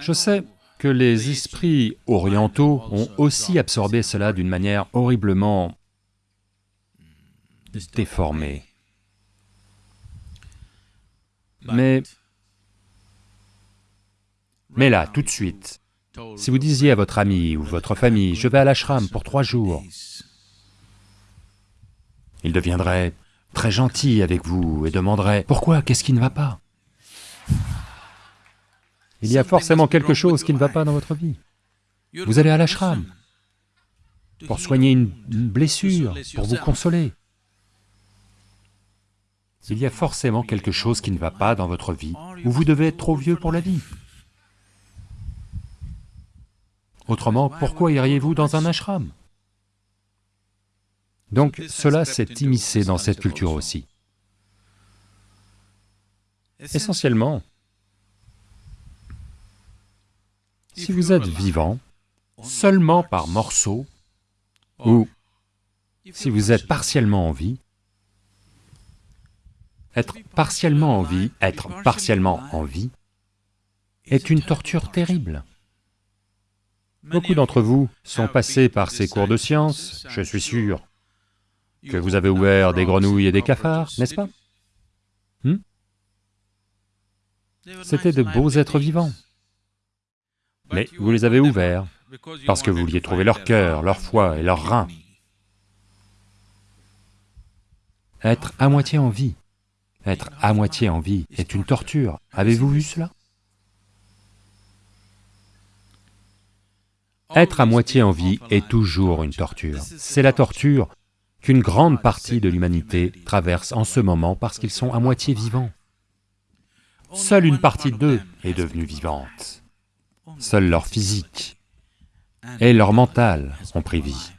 Je sais que les esprits orientaux ont aussi absorbé cela d'une manière horriblement déformée. Mais... Mais là, tout de suite, si vous disiez à votre ami ou votre famille, je vais à l'ashram pour trois jours, il deviendrait très gentil avec vous et demanderait, pourquoi, qu'est-ce qui ne va pas? Il y a forcément quelque chose qui ne va pas dans votre vie. Vous allez à l'ashram pour soigner une blessure, pour vous consoler. Il y a forcément quelque chose qui ne va pas dans votre vie, ou vous devez être trop vieux pour la vie. Autrement, pourquoi iriez-vous dans un ashram? Donc cela s'est immiscé dans cette culture aussi. Essentiellement, si vous êtes vivant, seulement par morceaux, ou si vous êtes partiellement en vie, être partiellement en vie, être partiellement en vie, est une torture terrible. Beaucoup d'entre vous sont passés par ces cours de sciences, je suis sûr que vous avez ouvert des grenouilles et des cafards, n'est-ce pas? Hmm? C'était de beaux êtres vivants. Mais vous les avez ouverts parce que vous vouliez trouver leur cœur, leur foie et leurs reins. Être à moitié en vie, être à moitié en vie est une torture. Avez-vous vu cela? Être à moitié en vie est toujours une torture. C'est la torture qu'une grande partie de l'humanité traverse en ce moment parce qu'ils sont à moitié vivants. Seule une partie d'eux est devenue vivante. Seul leur physique et leur mental ont pris vie.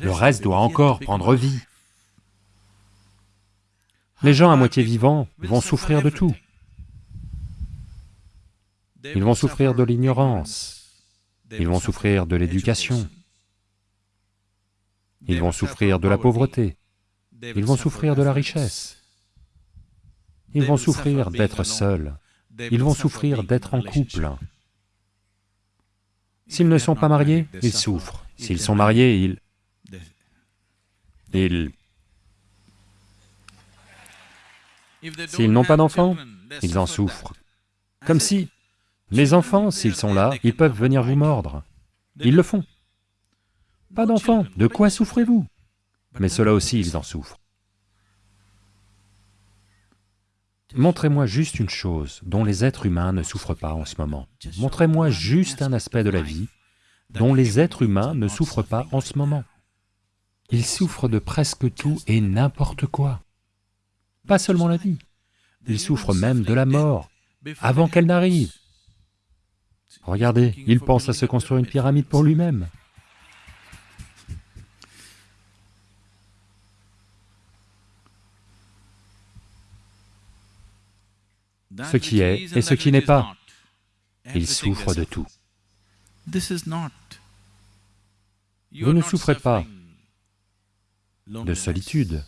Le reste doit encore prendre vie. Les gens à moitié vivants vont souffrir de tout. Ils vont souffrir de l'ignorance, ils vont souffrir de l'éducation, ils vont souffrir de la pauvreté, ils vont souffrir de la richesse, ils vont souffrir d'être seuls, ils vont souffrir d'être en couple. S'ils ne sont pas mariés, ils souffrent. S'ils sont mariés, ils... Ils S'ils n'ont pas d'enfants, ils en souffrent. Comme si, les enfants, s'ils sont là, ils peuvent venir vous mordre. Ils le font. Pas d'enfants, de quoi souffrez-vous? Mais cela aussi, ils en souffrent. Montrez-moi juste une chose dont les êtres humains ne souffrent pas en ce moment. Montrez-moi juste un aspect de la vie dont les êtres humains ne souffrent pas en ce moment. Ils souffrent de presque tout et n'importe quoi pas seulement la vie, il souffre même de la mort, avant qu'elle n'arrive. Regardez, il pense à se construire une pyramide pour lui-même. Ce qui est et ce qui n'est pas, il souffre de tout. Vous ne souffrez pas de solitude,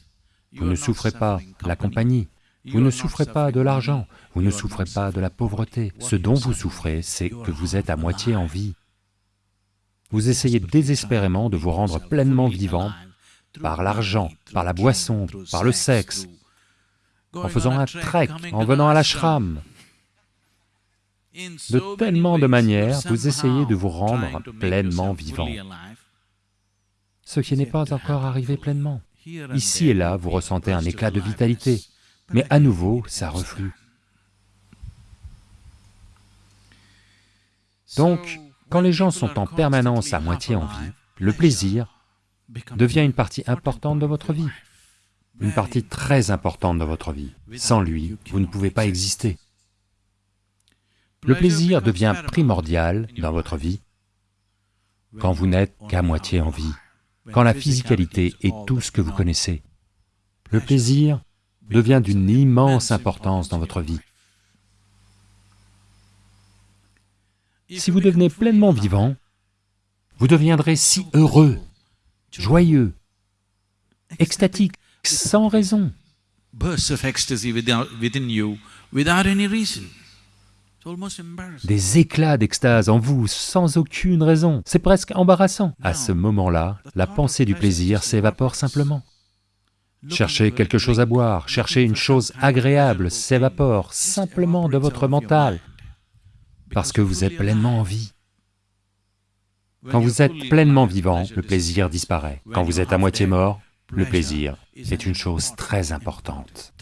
vous ne souffrez pas la compagnie, vous ne souffrez pas de l'argent, vous ne souffrez pas de la pauvreté. Ce dont vous souffrez, c'est que vous êtes à moitié en vie. Vous essayez désespérément de vous rendre pleinement vivant par l'argent, par la boisson, par le sexe, en faisant un trek, en venant à l'ashram. De tellement de manières, vous essayez de vous rendre pleinement vivant, ce qui n'est pas encore arrivé pleinement. Ici et là, vous ressentez un éclat de vitalité, mais à nouveau, ça reflue. Donc, quand les gens sont en permanence à moitié en vie, le plaisir devient une partie importante de votre vie, une partie très importante de votre vie. Sans lui, vous ne pouvez pas exister. Le plaisir devient primordial dans votre vie quand vous n'êtes qu'à moitié en vie quand la physicalité est tout ce que vous connaissez. Le plaisir devient d'une immense importance dans votre vie. Si vous devenez pleinement vivant, vous deviendrez si heureux, joyeux, extatique, sans raison. des éclats d'extase en vous sans aucune raison, c'est presque embarrassant. À ce moment-là, la pensée du plaisir s'évapore simplement. Cherchez quelque chose à boire, cherchez une chose agréable, s'évapore simplement de votre mental, parce que vous êtes pleinement en vie. Quand vous êtes pleinement vivant, le plaisir disparaît. Quand vous êtes à moitié mort, le plaisir est une chose très importante.